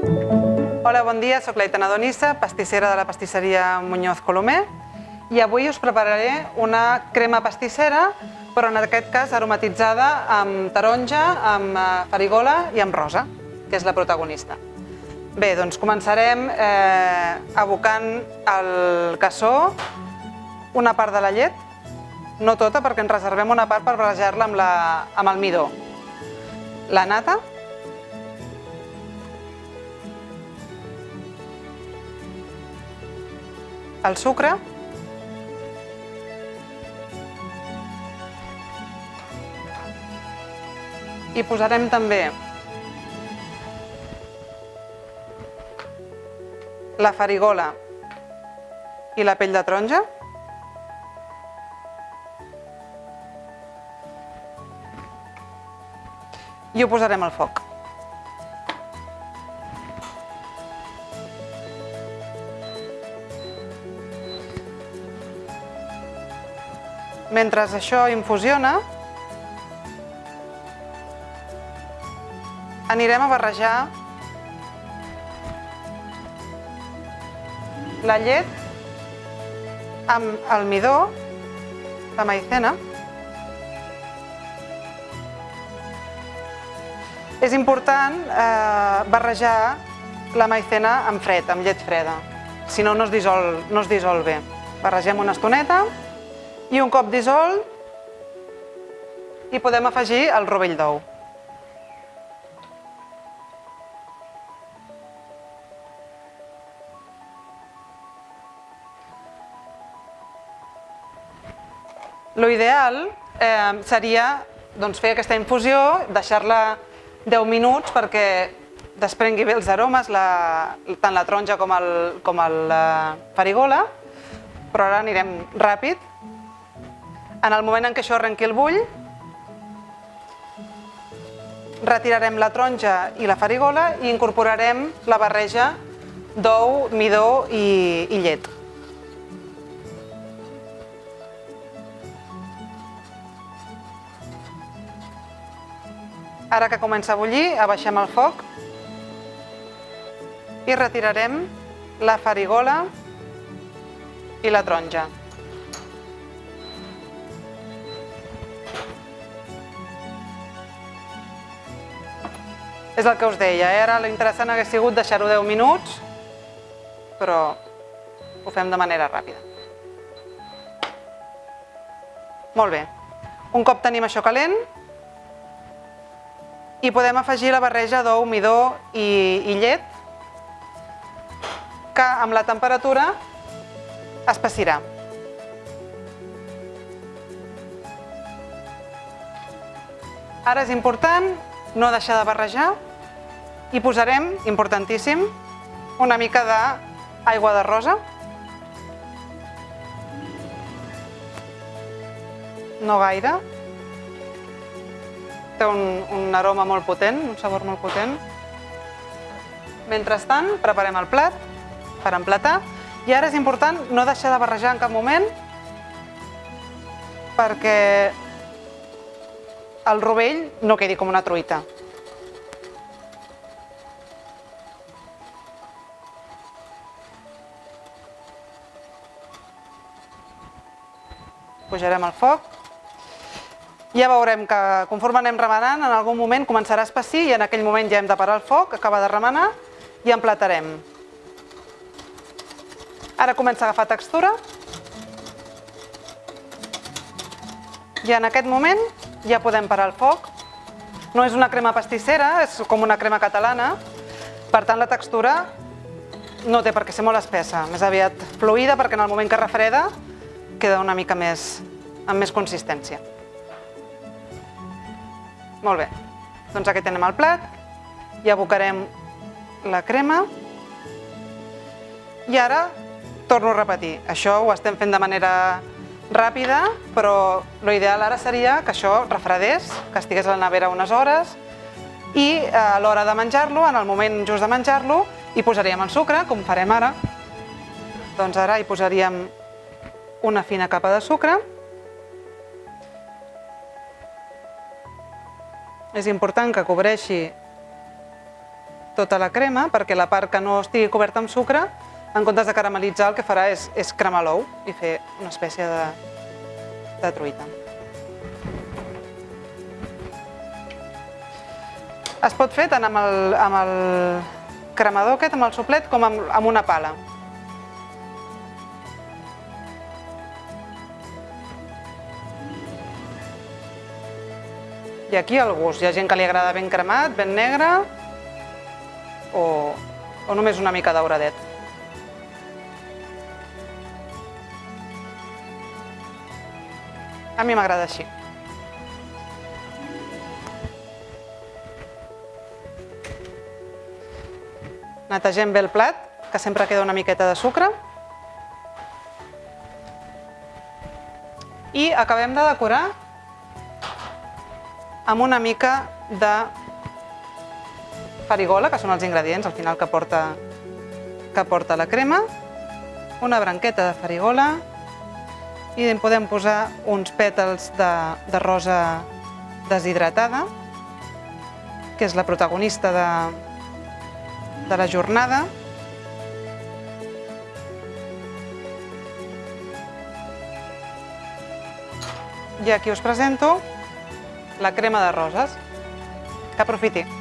Hola, bon dia, sóc l'Aitana Donissa, pastissera de la pastisseria Muñoz Colomer i avui us prepararé una crema pastissera però en aquest cas aromatitzada amb taronja, amb eh, farigola i amb rosa, que és la protagonista. Bé, doncs començarem eh, abocant el cassó una part de la llet, no tota perquè ens reservem una part per barrejar-la amb, la, amb el midó. La nata, el sucre, i posarem també la farigola i la pell de taronja. I ho posarem al foc. Mentre això infusiona, anirem a barrejar la llet amb el midó, la maicena. És important eh, barrejar la maicena amb fred, amb llet freda, si no, no es dissol, no es dissol bé. Barregem una estoneta i un cop dissolt hi podem afegir el rovell d'ou. Lo ideal eh, seria doncs, fer aquesta infusió, deixar-la 10 minuts perquè desprengui bé els aromes, la, tant la taronja com el, com el la farigola, però ara anirem ràpid. En el moment en què això arrenqui el bull, retirarem la taronja i la farigola i incorporarem la barreja d'ou, midó i, i llet. Ara que comença a bullir, abaixem el foc i retirarem la farigola i la taronja. És el que us deia, eh? ara l'interessant hagués sigut deixar-ho 10 minuts, però ho fem de manera ràpida. Molt bé. Un cop tenim això calent, i podem afegir la barreja d'ou, midó i, i llet que amb la temperatura es passirà. Ara és important no deixar de barrejar i posarem, importantíssim, una mica d'aigua de rosa. No gaire, té un, un aroma molt potent, un sabor molt potent. Mentrestant, preparem el plat per emplatar. I ara és important no deixar de barrejar en cap moment perquè el rovell no quedi com una truita. Pujarem el foc ja veurem que conforme anem remenant, en algun moment començarà a espessir i en aquell moment ja hem de parar el foc, acaba de remenar i emplatarem. Ara comença a agafar textura. I en aquest moment ja podem parar el foc. No és una crema pastissera, és com una crema catalana. Per tant, la textura no té per què ser molt espessa, més aviat fluida perquè en el moment que refreda queda una mica més, amb més consistència. Molt bé. Doncs aquí tenem el plat. I abocarem la crema. I ara torno a repetir. Això ho estem fent de manera ràpida, però l'ideal ara seria que això refredés, que estigués a la nevera unes hores i eh, a l'hora de menjar-lo, en el moment just de menjar-lo, hi posaríem el sucre, com farem ara. Doncs ara hi posaríem una fina capa de sucre És important que cobreixi tota la crema perquè la part que no estigui coberta amb sucre, en comptes de caramelitzar, el que farà és, és cremar l'ou i fer una espècie de, de truita. Es pot fer tant amb el, amb el cremador aquest, amb el soplet, com amb, amb una pala. I aquí el gust. Hi ha gent que li agrada ben cremat, ben negre, o, o només una mica dauradet. A mi m'agrada així. Netegem bé el plat, que sempre queda una miqueta de sucre. I acabem de decorar amb una mica de farigola, que són els ingredients al final que porta, que porta la crema, una branqueta de farigola i en podem posar uns pètals de, de rosa deshidratada, que és la protagonista de, de la jornada. I aquí us presento la crema de roses. Que aprofiti.